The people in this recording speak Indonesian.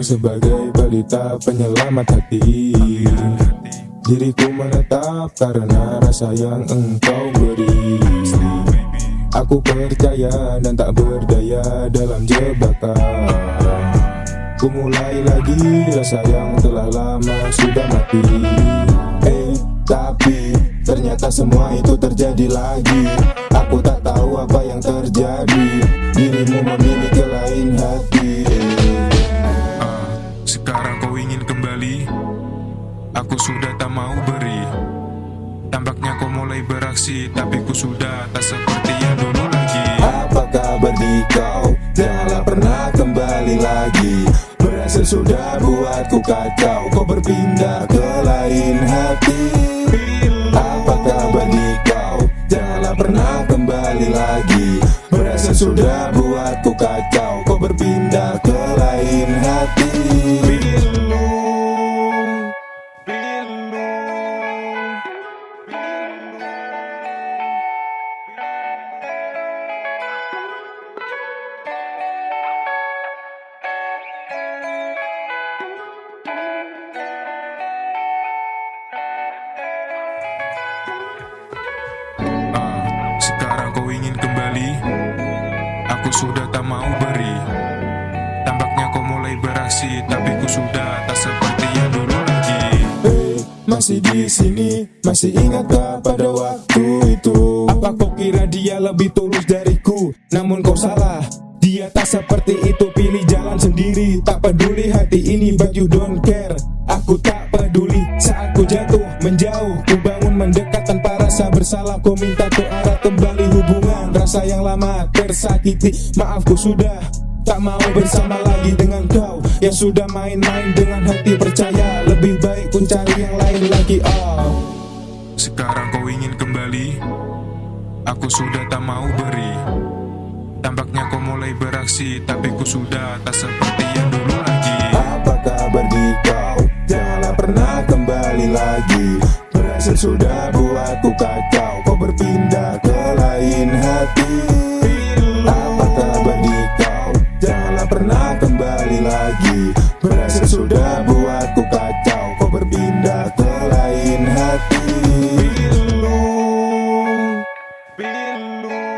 sebagai balita penyelamat hati. Diriku menetap karena rasa yang engkau beri. Aku percaya dan tak berdaya dalam jebakan. Ku mulai lagi rasa yang telah lama sudah mati. Eh tapi ternyata semua itu terjadi lagi. Aku tak tahu apa yang terjadi. Dirimu memiliki Aku sudah tak mau beri. Tampaknya kau mulai beraksi Tapi ku sudah tak seperti yang dulu lagi. Apa kabar di kau? Janganlah pernah kembali lagi. Berhasil sudah buatku kacau. Kau berpindah ke lain hati. Apa kabar di kau? Janganlah pernah kembali lagi. Berhasil sudah buatku kacau. Kau berpindah ke lain hati Aku sudah tak mau beri. Tampaknya kau mulai beraksi Tapi ku sudah tak seperti yang dulu lagi. Hey, masih di sini, masih ingatkah pada waktu itu? Apa kau kira dia lebih tulus dariku? Namun kau salah, dia tak seperti itu. Pilih jalan sendiri, tak peduli hati ini. But you don't care, aku tak peduli. Saat ku jatuh, menjauh, ku mendekat tanpa rasa bersalah. Ku minta tuh arah kembali hubungan. Rasa yang lama tersakiti, maaf ku sudah Tak mau bersama lagi dengan kau. Yang sudah main-main dengan hati percaya. Lebih baik pun cari yang lain lagi. Oh. Sekarang kau ingin kembali? Aku sudah tak mau beri. Tampaknya kau mulai beraksi Tapi ku sudah tak seperti yang dulu sudah buatku kacau. Kau berpindah ke lain hati. Apa kabar di kau? Janganlah pernah kembali lagi? Berhasil sudah buatku kacau. Kau berpindah ke lain hati. Pilu. Pilu.